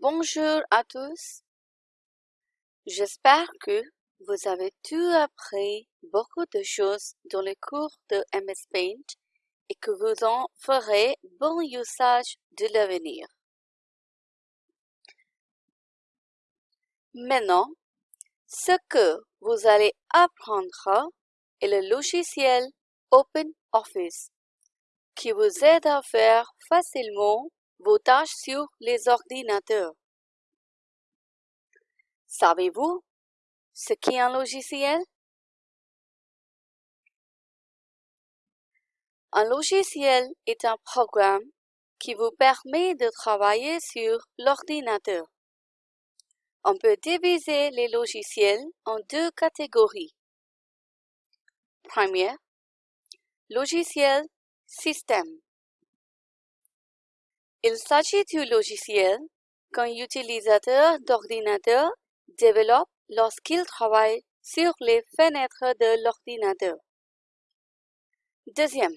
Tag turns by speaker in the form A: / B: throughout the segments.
A: Bonjour à tous. J'espère que vous avez tout appris beaucoup de choses dans les cours de MS Paint et que vous en ferez bon usage de l'avenir. Maintenant, ce que vous allez apprendre est le logiciel OpenOffice qui vous aide à faire facilement vos tâches sur les ordinateurs. Savez-vous ce qu'est un logiciel? Un logiciel est un programme qui vous permet de travailler sur l'ordinateur. On peut diviser les logiciels en deux catégories. Première, logiciel système. Il s'agit du logiciel qu'un utilisateur d'ordinateur développe lorsqu'il travaille sur les fenêtres de l'ordinateur. Deuxième,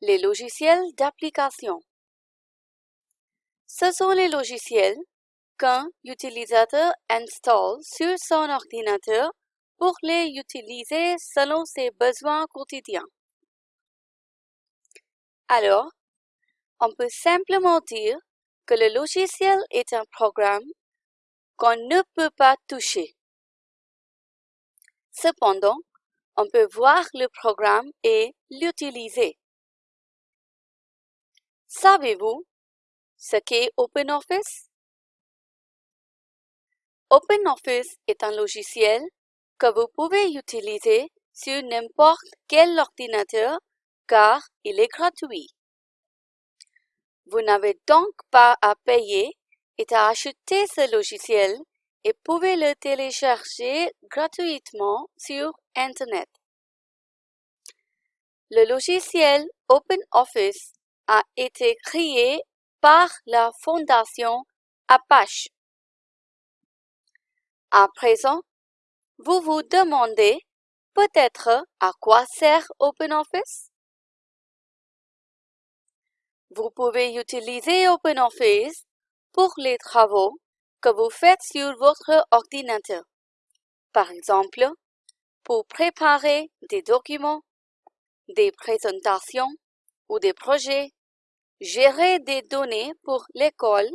A: les logiciels d'application. Ce sont les logiciels qu'un utilisateur installe sur son ordinateur pour les utiliser selon ses besoins quotidiens. Alors, on peut simplement dire que le logiciel est un programme qu'on ne peut pas toucher. Cependant, on peut voir le programme et l'utiliser. Savez-vous ce qu'est OpenOffice? OpenOffice est un logiciel que vous pouvez utiliser sur n'importe quel ordinateur car il est gratuit. Vous n'avez donc pas à payer et à acheter ce logiciel et pouvez le télécharger gratuitement sur Internet. Le logiciel OpenOffice a été créé par la fondation Apache. À présent, vous vous demandez peut-être à quoi sert OpenOffice? Vous pouvez utiliser OpenOffice pour les travaux que vous faites sur votre ordinateur. Par exemple, pour préparer des documents, des présentations ou des projets, gérer des données pour l'école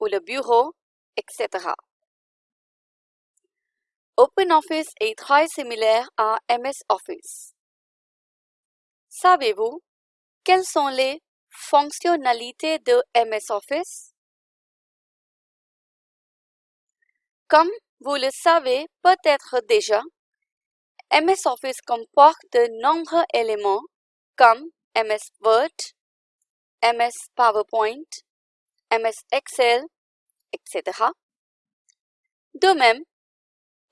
A: ou le bureau, etc. OpenOffice est très similaire à MS Office. Savez-vous quelles sont les Fonctionnalités de MS Office Comme vous le savez peut-être déjà, MS Office comporte de nombreux éléments comme MS Word, MS PowerPoint, MS Excel, etc. De même,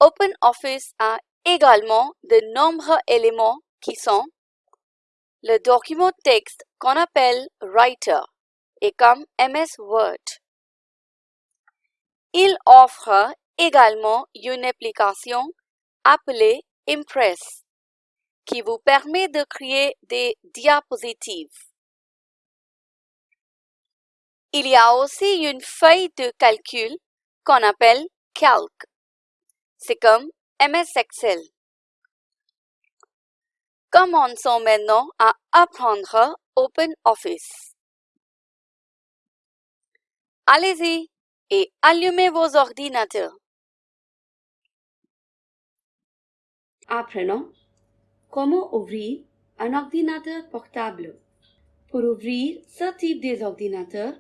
A: OpenOffice a également de nombreux éléments qui sont le document texte qu'on appelle Writer et comme MS Word. Il offre également une application appelée Impress qui vous permet de créer des diapositives. Il y a aussi une feuille de calcul qu'on appelle Calc. C'est comme MS Excel. Commençons maintenant à apprendre OpenOffice. Allez-y et allumez vos ordinateurs.
B: Apprenons comment ouvrir un ordinateur portable. Pour ouvrir ce type d'ordinateur,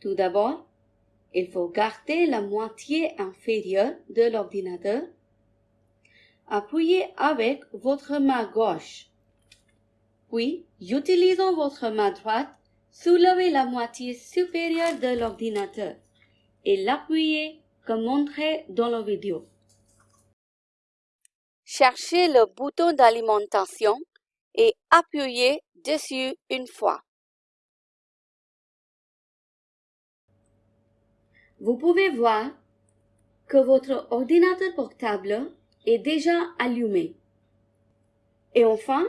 B: tout d'abord, il faut garder la moitié inférieure de l'ordinateur Appuyez avec votre main gauche. Puis, utilisant votre main droite, soulevez la moitié supérieure de l'ordinateur et l'appuyez comme montré dans la vidéo.
A: Cherchez le bouton d'alimentation et appuyez dessus une fois.
B: Vous pouvez voir que votre ordinateur portable est déjà allumé. Et enfin,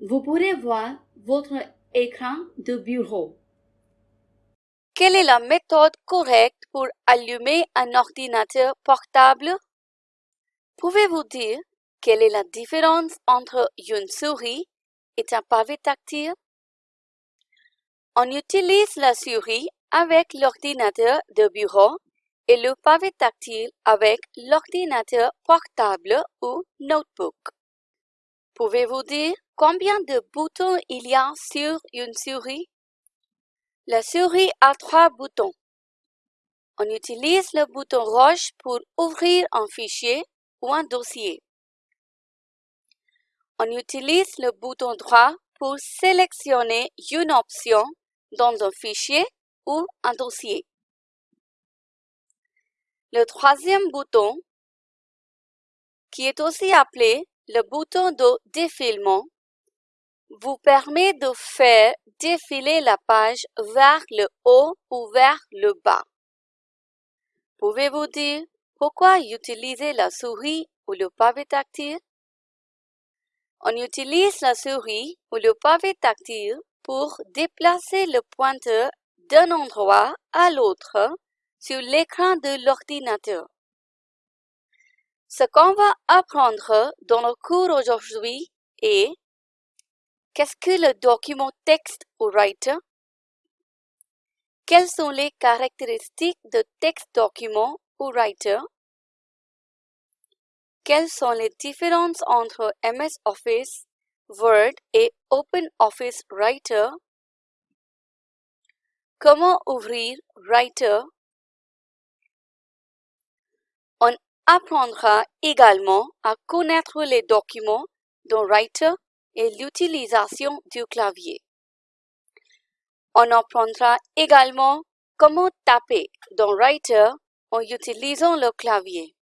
B: vous pourrez voir votre écran de bureau.
A: Quelle est la méthode correcte pour allumer un ordinateur portable? Pouvez-vous dire quelle est la différence entre une souris et un pavé tactile? On utilise la souris avec l'ordinateur de bureau et le pavé tactile avec l'ordinateur portable ou notebook. Pouvez-vous dire combien de boutons il y a sur une souris? La souris a trois boutons. On utilise le bouton rouge pour ouvrir un fichier ou un dossier. On utilise le bouton droit pour sélectionner une option dans un fichier ou un dossier. Le troisième bouton, qui est aussi appelé le bouton de défilement, vous permet de faire défiler la page vers le haut ou vers le bas. Pouvez-vous dire pourquoi utiliser la souris ou le pavé tactile? On utilise la souris ou le pavé tactile pour déplacer le pointeur d'un endroit à l'autre sur l'écran de l'ordinateur. Ce qu'on va apprendre dans le cours aujourd'hui est Qu'est-ce que le document texte ou writer? Quelles sont les caractéristiques de texte document ou writer? Quelles sont les différences entre MS Office, Word et OpenOffice Writer? Comment ouvrir Writer? On apprendra également à connaître les documents dans Writer et l'utilisation du clavier. On apprendra également comment taper dans Writer en utilisant le clavier.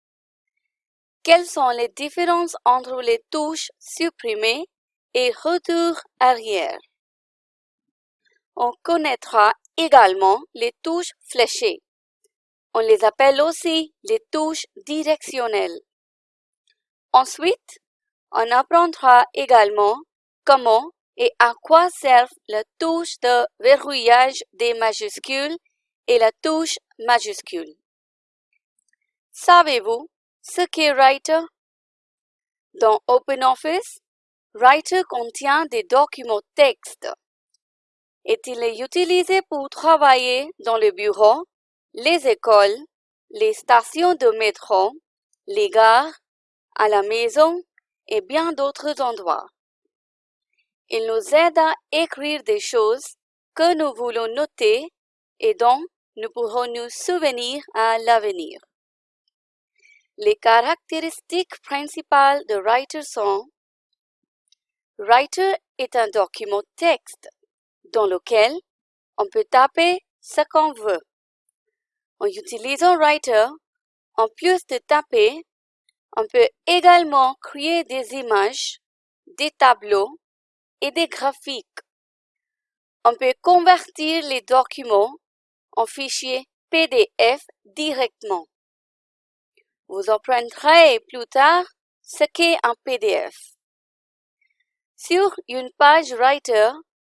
A: Quelles sont les différences entre les touches supprimées et retour arrière? On connaîtra également les touches fléchées. On les appelle aussi les touches directionnelles. Ensuite, on apprendra également comment et à quoi servent la touche de verrouillage des majuscules et la touche majuscule. Savez-vous ce qu'est Writer? Dans OpenOffice, Writer contient des documents texte et il est utilisé pour travailler dans le bureau, les écoles, les stations de métro, les gares, à la maison et bien d'autres endroits. Il nous aide à écrire des choses que nous voulons noter et dont nous pourrons nous souvenir à l'avenir. Les caractéristiques principales de Writer sont Writer est un document texte dans lequel on peut taper ce qu'on veut. En utilisant Writer, en plus de taper, on peut également créer des images, des tableaux et des graphiques. On peut convertir les documents en fichiers PDF directement. Vous apprendrez plus tard ce qu'est un PDF. Sur une page Writer,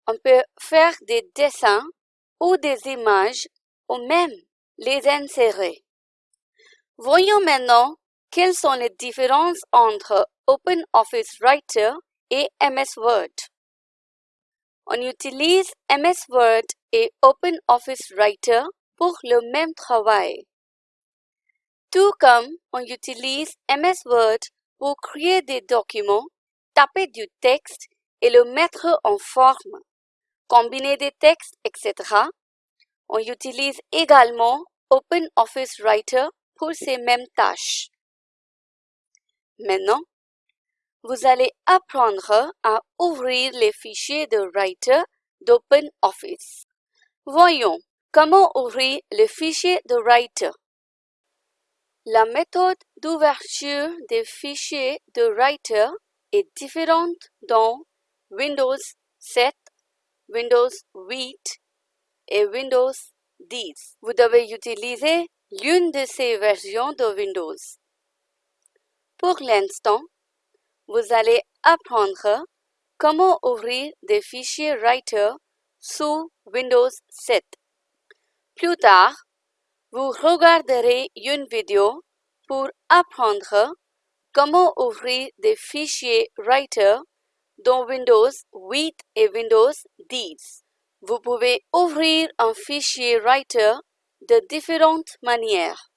A: on peut faire des dessins ou des images ou même les insérer. Voyons maintenant quelles sont les différences entre OpenOffice Writer et MS Word. On utilise MS Word et OpenOffice Writer pour le même travail. Tout comme on utilise MS Word pour créer des documents, taper du texte et le mettre en forme, combiner des textes, etc. On utilise également OpenOffice Writer pour ces mêmes tâches. Maintenant, vous allez apprendre à ouvrir les fichiers de Writer d'OpenOffice. Voyons comment ouvrir le fichier de Writer. La méthode d'ouverture des fichiers de Writer est différente dans Windows 7, Windows 8 Windows 10. Vous devez utiliser l'une de ces versions de Windows. Pour l'instant, vous allez apprendre comment ouvrir des fichiers Writer sous Windows 7. Plus tard, vous regarderez une vidéo pour apprendre comment ouvrir des fichiers Writer dans Windows 8 et Windows 10. Vous pouvez ouvrir un fichier Writer de différentes manières.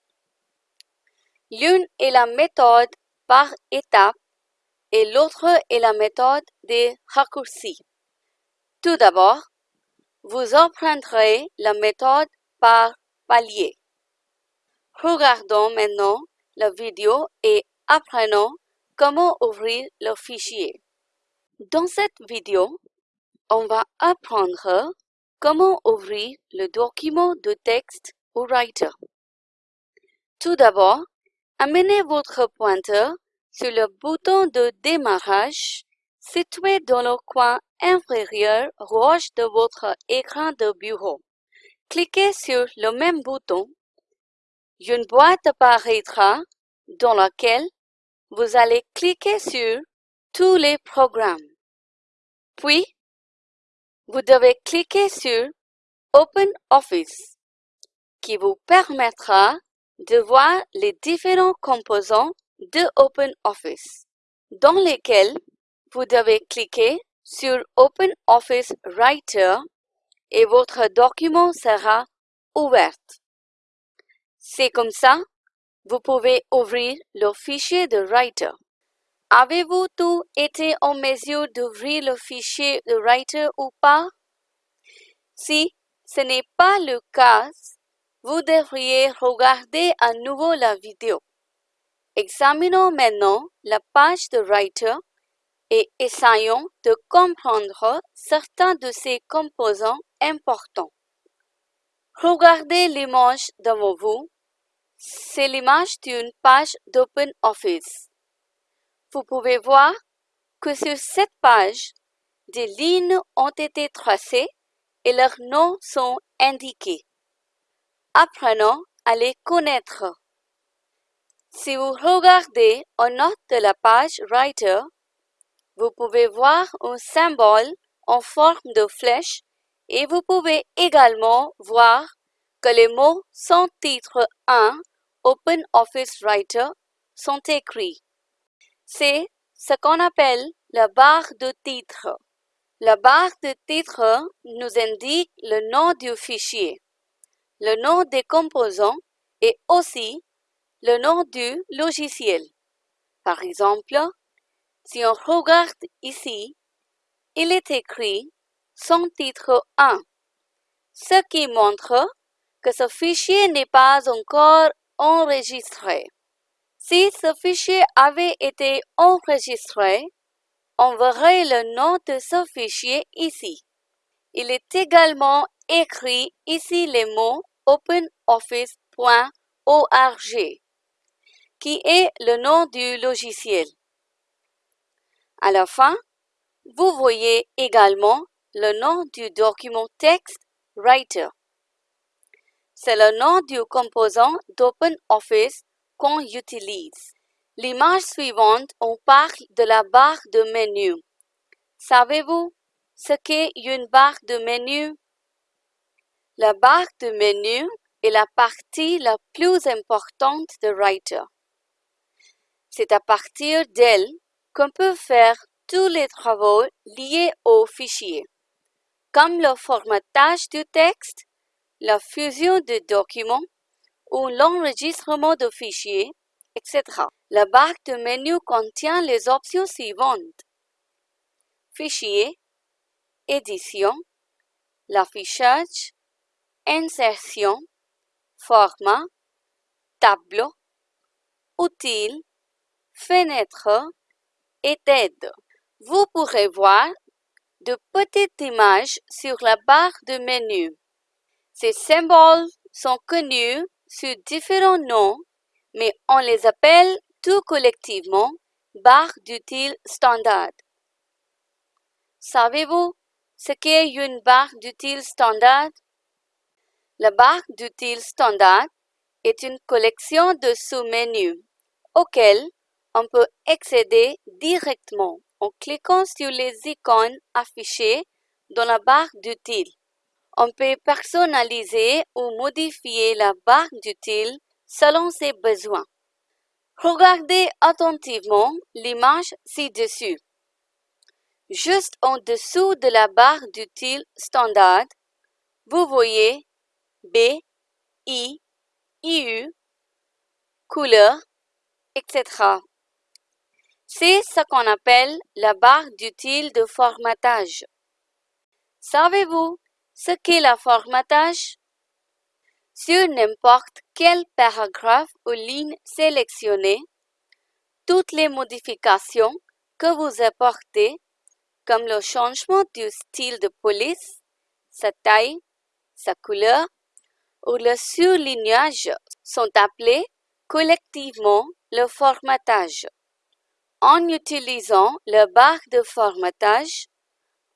A: L'une est la méthode par étape et l'autre est la méthode des raccourcis. Tout d'abord, vous emprunterez la méthode par palier. Regardons maintenant la vidéo et apprenons comment ouvrir le fichier. Dans cette vidéo, on va apprendre comment ouvrir le document de texte au Writer. Tout d'abord, amenez votre pointeur sur le bouton de démarrage situé dans le coin inférieur gauche de votre écran de bureau. Cliquez sur le même bouton. Une boîte apparaîtra dans laquelle vous allez cliquer sur tous les programmes. Puis, vous devez cliquer sur Open Office qui vous permettra de voir les différents composants de OpenOffice dans lesquels vous devez cliquer sur OpenOffice Writer et votre document sera ouvert. C'est comme ça, vous pouvez ouvrir le fichier de Writer. Avez-vous tout été en mesure d'ouvrir le fichier de Writer ou pas? Si ce n'est pas le cas, vous devriez regarder à nouveau la vidéo. Examinons maintenant la page de Writer et essayons de comprendre certains de ces composants importants. Regardez l'image devant vous. C'est l'image d'une page d'OpenOffice. Vous pouvez voir que sur cette page, des lignes ont été tracées et leurs noms sont indiqués. Apprenons à les connaître. Si vous regardez en note de la page Writer, vous pouvez voir un symbole en forme de flèche et vous pouvez également voir que les mots sans titre 1 OpenOffice Writer sont écrits. C'est ce qu'on appelle la barre de titre. La barre de titre nous indique le nom du fichier, le nom des composants et aussi le nom du logiciel. Par exemple, si on regarde ici, il est écrit son titre 1, ce qui montre que ce fichier n'est pas encore enregistré. Si ce fichier avait été enregistré, on verrait le nom de ce fichier ici. Il est également écrit ici les mots openoffice.org qui est le nom du logiciel. À la fin, vous voyez également le nom du document texte Writer. C'est le nom du composant d'OpenOffice utilise. L'image suivante, on parle de la barre de menu. Savez-vous ce qu'est une barre de menu? La barre de menu est la partie la plus importante de Writer. C'est à partir d'elle qu'on peut faire tous les travaux liés au fichier, comme le formatage du texte, la fusion de documents ou l'enregistrement de fichiers, etc. La barre de menu contient les options suivantes. Fichier, édition, l'affichage, insertion, format, tableau, outils, fenêtre et d'aide. Vous pourrez voir de petites images sur la barre de menu. Ces symboles sont connus sous différents noms, mais on les appelle tout collectivement barre d'utile standard. Savez-vous ce qu'est une barre d'utile standard? La barre d'utile standard est une collection de sous-menus auxquels on peut accéder directement en cliquant sur les icônes affichées dans la barre d'outils. On peut personnaliser ou modifier la barre d'utile selon ses besoins. Regardez attentivement l'image ci-dessus. Juste en dessous de la barre d'utile standard, vous voyez B, I, IU, couleur, etc. C'est ce qu'on appelle la barre d'utile de formatage. Savez-vous ce qu'est le formatage? Sur n'importe quel paragraphe ou ligne sélectionnée, toutes les modifications que vous apportez, comme le changement du style de police, sa taille, sa couleur ou le surlignage, sont appelées collectivement le formatage. En utilisant la barre de formatage,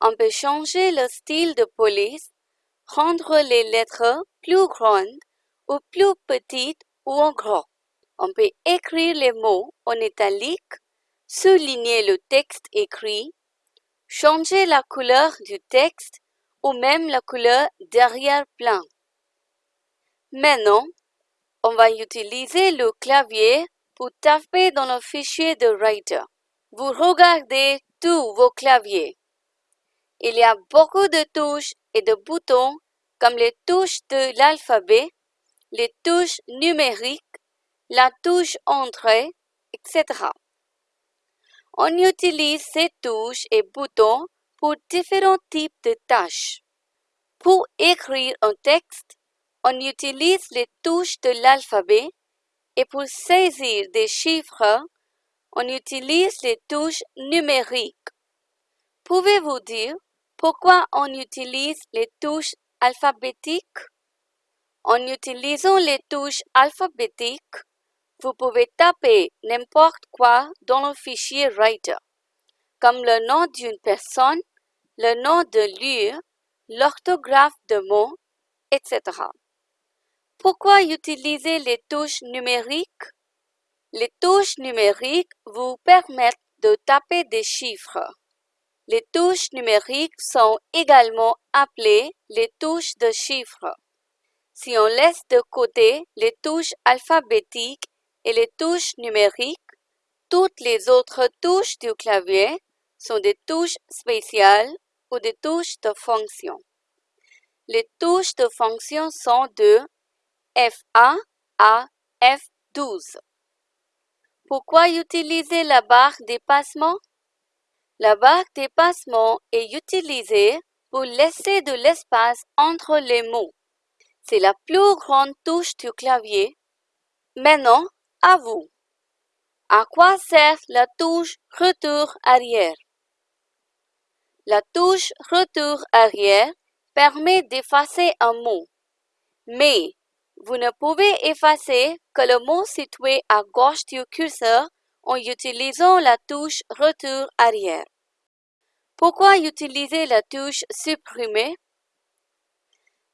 A: on peut changer le style de police, rendre les lettres plus grandes ou plus petites ou en gros. On peut écrire les mots en italique, souligner le texte écrit, changer la couleur du texte ou même la couleur derrière-plan. Maintenant, on va utiliser le clavier pour taper dans le fichier de Writer. Vous regardez tous vos claviers. Il y a beaucoup de touches et de boutons comme les touches de l'alphabet, les touches numériques, la touche entrée, etc. On utilise ces touches et boutons pour différents types de tâches. Pour écrire un texte, on utilise les touches de l'alphabet et pour saisir des chiffres, on utilise les touches numériques. Pouvez-vous dire pourquoi on utilise les touches alphabétiques? En utilisant les touches alphabétiques, vous pouvez taper n'importe quoi dans le fichier Writer, comme le nom d'une personne, le nom de lieu, l'orthographe de mots, etc. Pourquoi utiliser les touches numériques? Les touches numériques vous permettent de taper des chiffres. Les touches numériques sont également appelées les touches de chiffres. Si on laisse de côté les touches alphabétiques et les touches numériques, toutes les autres touches du clavier sont des touches spéciales ou des touches de fonction. Les touches de fonction sont de F1 à F12. Pourquoi utiliser la barre dépassement? La barre dépassement est utilisée pour laisser de l'espace entre les mots. C'est la plus grande touche du clavier. Maintenant, à vous. À quoi sert la touche retour arrière? La touche retour arrière permet d'effacer un mot. Mais vous ne pouvez effacer que le mot situé à gauche du curseur en utilisant la touche retour arrière. Pourquoi utiliser la touche supprimer?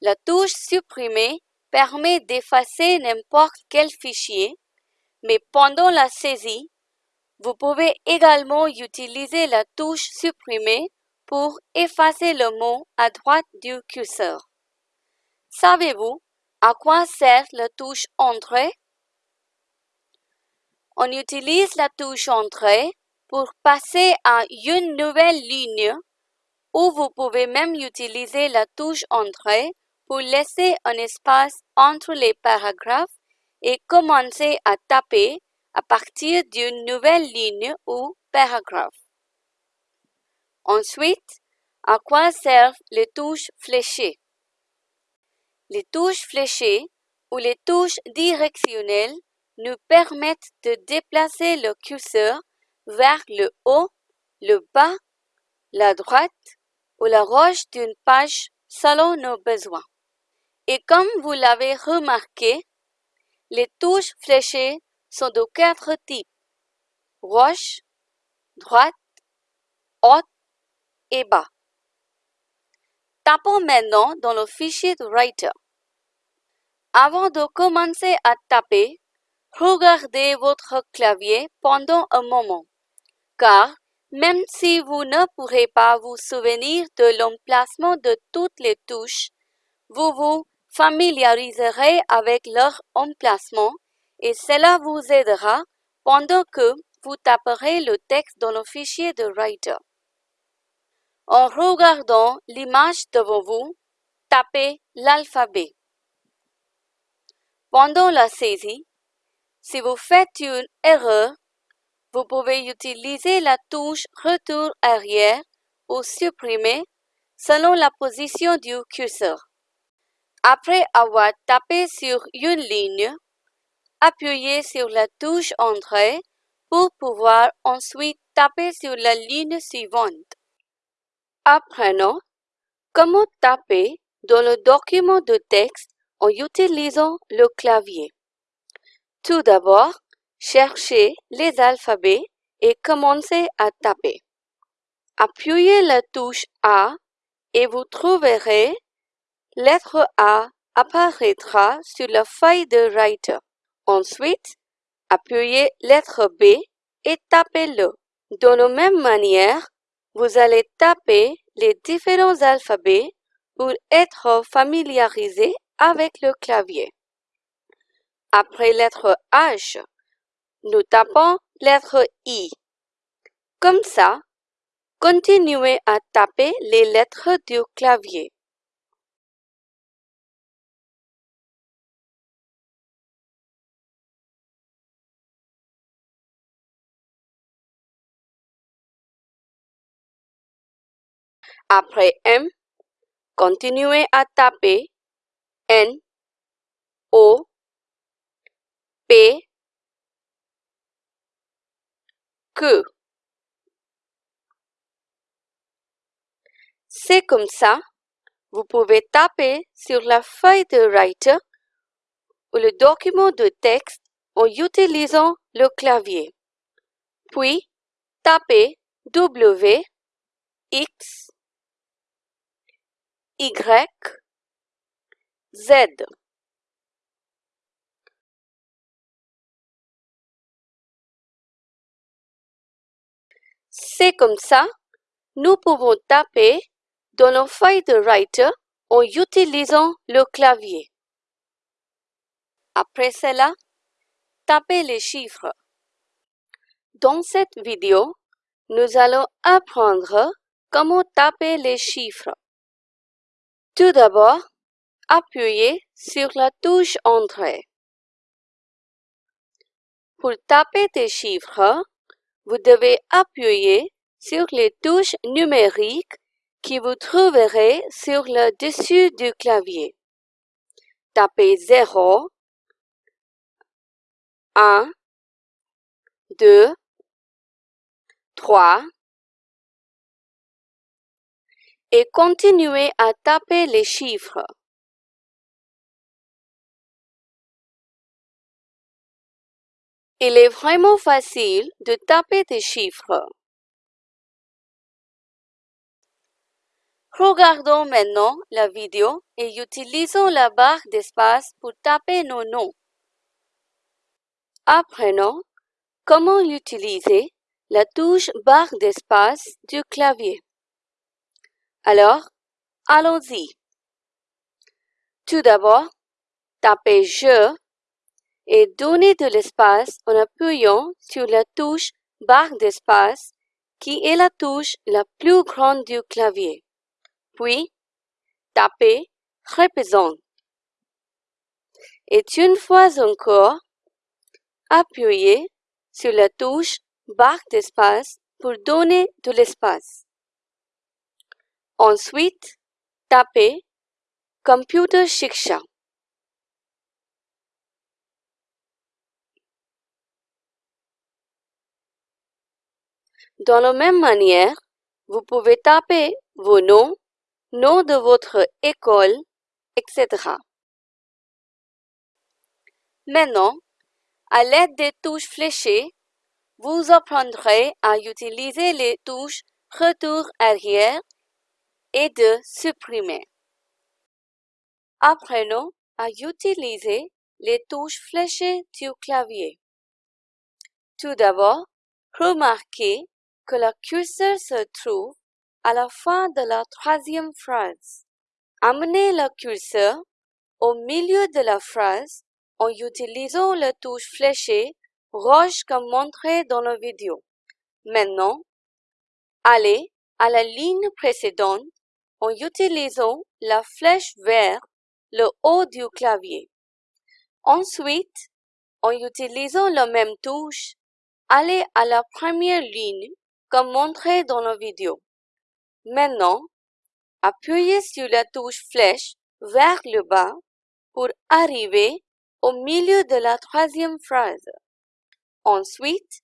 A: La touche supprimer permet d'effacer n'importe quel fichier, mais pendant la saisie, vous pouvez également utiliser la touche supprimer pour effacer le mot à droite du curseur. Savez-vous à quoi sert la touche Entrée? On utilise la touche Entrée pour passer à une nouvelle ligne ou vous pouvez même utiliser la touche Entrée pour laisser un espace entre les paragraphes et commencer à taper à partir d'une nouvelle ligne ou paragraphe. Ensuite, à quoi servent les touches fléchées? Les touches fléchées ou les touches directionnelles nous permettent de déplacer le curseur vers le haut, le bas, la droite ou la gauche d'une page selon nos besoins. Et comme vous l'avez remarqué, les touches fléchées sont de quatre types gauche, droite, haute et bas. Tapons maintenant dans le fichier de Writer. Avant de commencer à taper, regardez votre clavier pendant un moment, car même si vous ne pourrez pas vous souvenir de l'emplacement de toutes les touches, vous vous familiariserez avec leur emplacement et cela vous aidera pendant que vous taperez le texte dans le fichier de Writer. En regardant l'image devant vous, tapez l'alphabet. Pendant la saisie, si vous faites une erreur, vous pouvez utiliser la touche Retour arrière ou supprimer selon la position du curseur. Après avoir tapé sur une ligne, appuyez sur la touche Entrée pour pouvoir ensuite taper sur la ligne suivante. Apprenons comment taper dans le document de texte en utilisant le clavier. Tout d'abord, cherchez les alphabets et commencez à taper. Appuyez la touche A et vous trouverez lettre A apparaîtra sur la feuille de Writer. Ensuite, appuyez lettre B et tapez-le. De la même manière, vous allez taper les différents alphabets pour être familiarisé avec le clavier. Après lettre H, nous tapons lettre I. Comme ça, continuez à taper les lettres du clavier. Après M, continuez à taper N, O, C'est comme ça, vous pouvez taper sur la feuille de Writer ou le document de texte en utilisant le clavier. Puis, tapez W, X, y, Z. C'est comme ça, nous pouvons taper dans nos feuilles de Writer en utilisant le clavier. Après cela, tapez les chiffres. Dans cette vidéo, nous allons apprendre comment taper les chiffres. Tout d'abord, appuyez sur la touche Entrée. Pour taper des chiffres, vous devez appuyer sur les touches numériques qui vous trouverez sur le dessus du clavier. Tapez 0, 1, 2, 3, et continuez à taper les chiffres. Il est vraiment facile de taper des chiffres. Regardons maintenant la vidéo et utilisons la barre d'espace pour taper nos noms. Apprenons comment utiliser la touche barre d'espace du clavier. Alors, allons-y. Tout d'abord, tapez Je et donnez de l'espace en appuyant sur la touche barre d'espace qui est la touche la plus grande du clavier. Puis, tapez Représente. Et une fois encore, appuyez sur la touche barre d'espace pour donner de l'espace. Ensuite, tapez Computer Shiksha. Dans la même manière, vous pouvez taper vos noms, nom de votre école, etc. Maintenant, à l'aide des touches fléchées, vous apprendrez à utiliser les touches Retour arrière et de supprimer. Apprenons à utiliser les touches fléchées du clavier. Tout d'abord, remarquez que le curseur se trouve à la fin de la troisième phrase. Amenez le curseur au milieu de la phrase en utilisant la touche fléchée rouge comme montré dans la vidéo. Maintenant, allez à la ligne précédente en utilisant la flèche vers le haut du clavier. Ensuite, en utilisant la même touche, allez à la première ligne comme montré dans la vidéo. Maintenant, appuyez sur la touche flèche vers le bas pour arriver au milieu de la troisième phrase. Ensuite,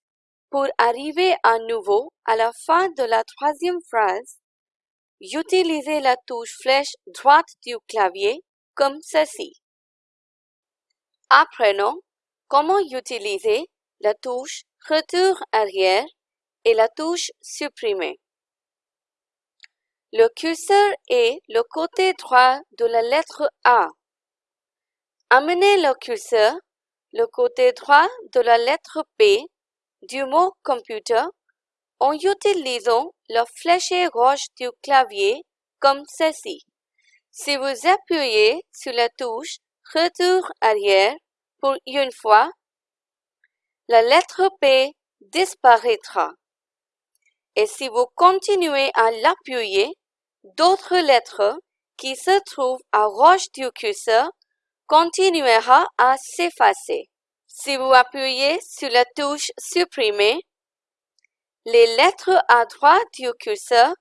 A: pour arriver à nouveau à la fin de la troisième phrase, utilisez la touche flèche droite du clavier comme ceci. Apprenons comment utiliser la touche Retour arrière et la touche Supprimer. Le curseur est le côté droit de la lettre A. Amenez le curseur le côté droit de la lettre B du mot computer en utilisant le fléché gauche du clavier comme ceci. Si vous appuyez sur la touche Retour arrière pour une fois, la lettre P disparaîtra. Et si vous continuez à l'appuyer, d'autres lettres qui se trouvent à gauche du curseur continuera à s'effacer. Si vous appuyez sur la touche Supprimer, les lettres à droite du curseur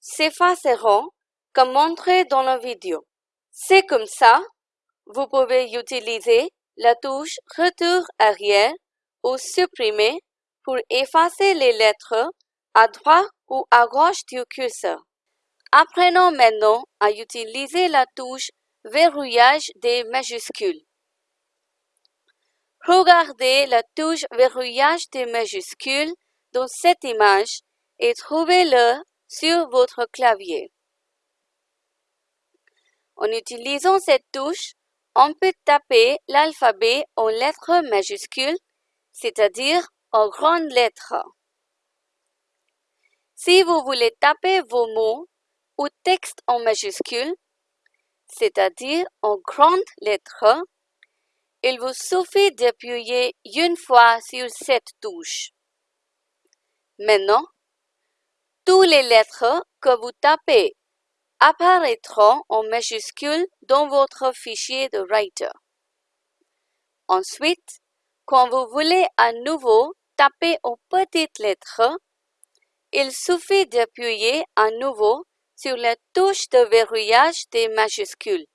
A: s'effaceront comme montré dans la vidéo. C'est comme ça, vous pouvez utiliser la touche Retour arrière ou Supprimer pour effacer les lettres à droite ou à gauche du curseur. Apprenons maintenant à utiliser la touche Verrouillage des majuscules. Regardez la touche Verrouillage des majuscules dans cette image et trouvez-le sur votre clavier. En utilisant cette touche, on peut taper l'alphabet en lettres majuscules, c'est-à-dire en grandes lettres. Si vous voulez taper vos mots ou textes en majuscules, c'est-à-dire en grandes lettres, il vous suffit d'appuyer une fois sur cette touche. Maintenant, toutes les lettres que vous tapez apparaîtront en majuscules dans votre fichier de Writer. Ensuite, quand vous voulez à nouveau taper en petites lettres, il suffit d'appuyer à nouveau sur la touche de verrouillage des majuscules.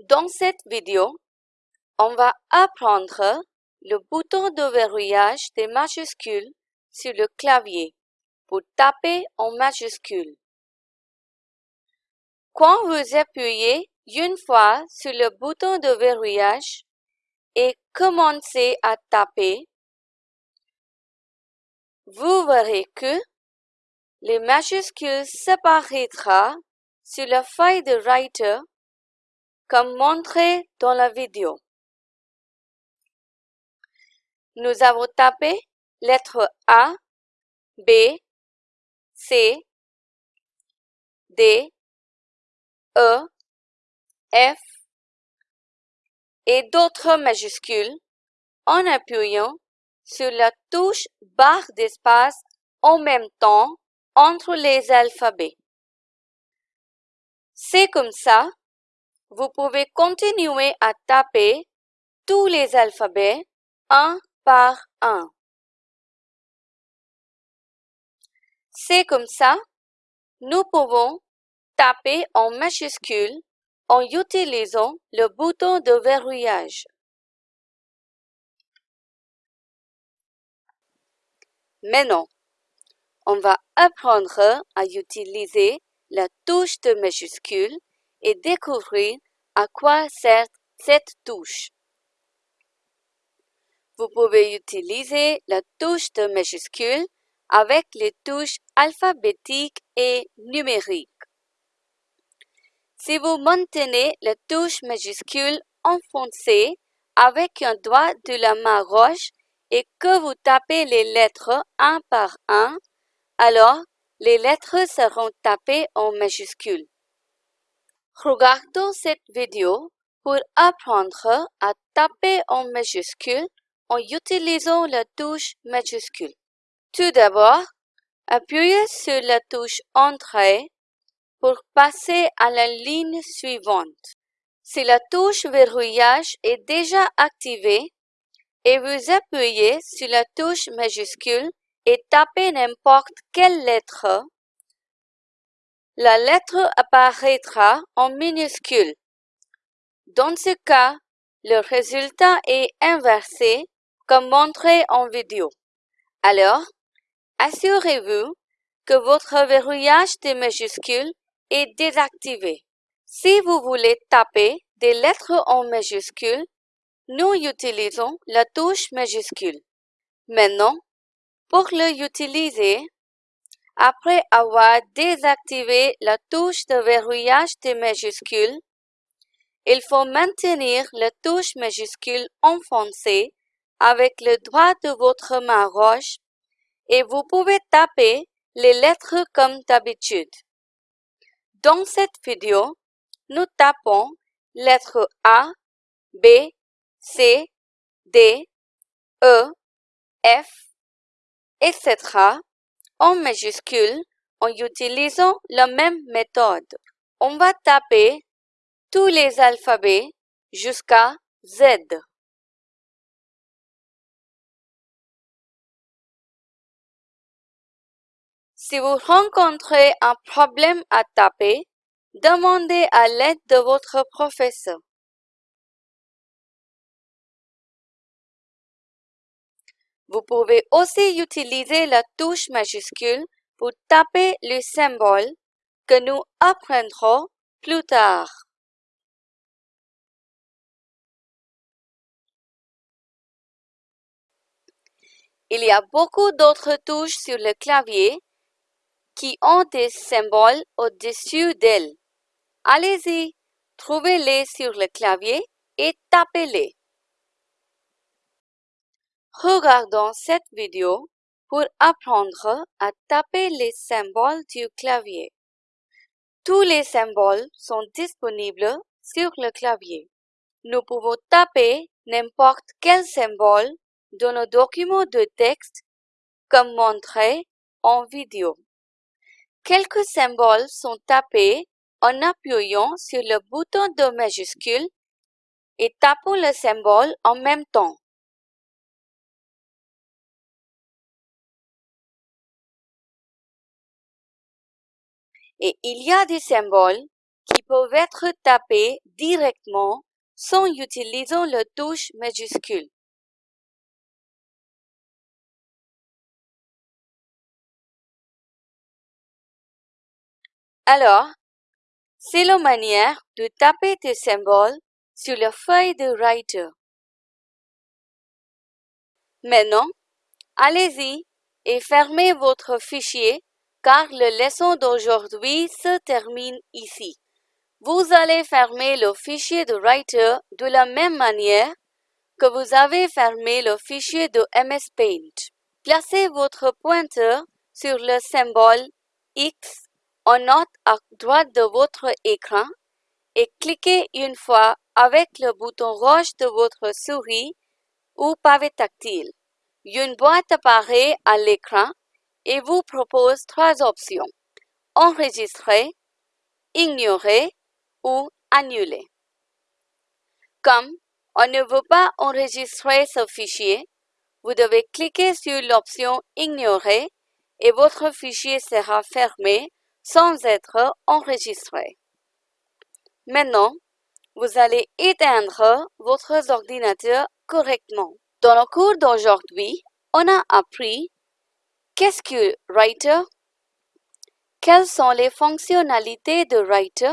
A: Dans cette vidéo, on va apprendre le bouton de verrouillage des majuscules sur le clavier pour taper en majuscules. Quand vous appuyez une fois sur le bouton de verrouillage et commencez à taper, vous verrez que les majuscules s'apparaîtra sur la feuille de Writer comme montré dans la vidéo. Nous avons tapé lettres A, B, C, D, E, F et d'autres majuscules en appuyant sur la touche barre d'espace en même temps entre les alphabets. C'est comme ça, vous pouvez continuer à taper tous les alphabets un par un. C'est comme ça, nous pouvons taper en majuscule en utilisant le bouton de verrouillage. Maintenant, on va apprendre à utiliser la touche de majuscule et découvrir à quoi sert cette touche. Vous pouvez utiliser la touche de majuscule avec les touches alphabétiques et numériques. Si vous maintenez la touche majuscule enfoncée avec un doigt de la main gauche et que vous tapez les lettres un par un, alors les lettres seront tapées en majuscules. Regardons cette vidéo pour apprendre à taper en majuscule en utilisant la touche majuscule. Tout d'abord, appuyez sur la touche Entrée pour passer à la ligne suivante. Si la touche verrouillage est déjà activée et vous appuyez sur la touche majuscule et tapez n'importe quelle lettre, la lettre apparaîtra en minuscule. Dans ce cas, le résultat est inversé comme montré en vidéo. Alors, assurez-vous que votre verrouillage des majuscules est désactivé. Si vous voulez taper des lettres en majuscules, nous utilisons la touche majuscule. Maintenant, pour le utiliser, après avoir désactivé la touche de verrouillage des majuscules, il faut maintenir la touche majuscule enfoncée avec le doigt de votre main gauche et vous pouvez taper les lettres comme d'habitude. Dans cette vidéo, nous tapons lettres A, B, C, D, E, F, etc. en majuscule en utilisant la même méthode. On va taper tous les alphabets jusqu'à Z. Si vous rencontrez un problème à taper, demandez à l'aide de votre professeur. Vous pouvez aussi utiliser la touche majuscule pour taper le symbole que nous apprendrons plus tard. Il y a beaucoup d'autres touches sur le clavier qui ont des symboles au-dessus d'elles. Allez-y, trouvez-les sur le clavier et tapez-les. Regardons cette vidéo pour apprendre à taper les symboles du clavier. Tous les symboles sont disponibles sur le clavier. Nous pouvons taper n'importe quel symbole dans nos documents de texte comme montré en vidéo. Quelques symboles sont tapés en appuyant sur le bouton de majuscule et tapant le symbole en même temps. Et il y a des symboles qui peuvent être tapés directement sans utiliser la touche majuscule. Alors, c'est la manière de taper des symboles sur la feuille de Writer. Maintenant, allez-y et fermez votre fichier car la leçon d'aujourd'hui se termine ici. Vous allez fermer le fichier de Writer de la même manière que vous avez fermé le fichier de MS Paint. Placez votre pointeur sur le symbole X en note à droite de votre écran et cliquez une fois avec le bouton rouge de votre souris ou pavé tactile. Une boîte apparaît à l'écran et vous propose trois options. Enregistrer, ignorer ou annuler. Comme on ne veut pas enregistrer ce fichier, vous devez cliquer sur l'option Ignorer et votre fichier sera fermé sans être enregistré. Maintenant, vous allez éteindre votre ordinateur correctement. Dans le cours d'aujourd'hui, on a appris Qu'est-ce que Writer? Quelles sont les fonctionnalités de Writer?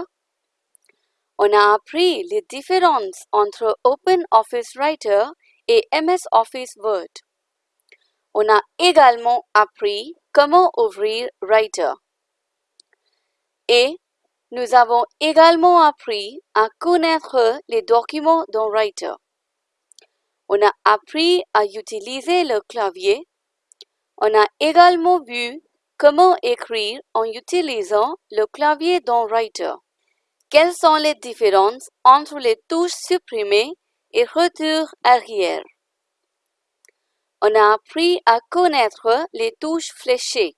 A: On a appris les différences entre OpenOffice Writer et MS Office Word. On a également appris comment ouvrir Writer. Et nous avons également appris à connaître les documents dans Writer. On a appris à utiliser le clavier on a également vu comment écrire en utilisant le clavier dans Writer. Quelles sont les différences entre les touches supprimées et retour arrière? On a appris à connaître les touches fléchées.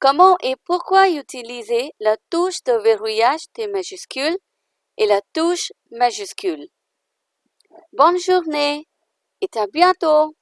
A: Comment et pourquoi utiliser la touche de verrouillage des majuscules et la touche majuscule? Bonne journée et à bientôt!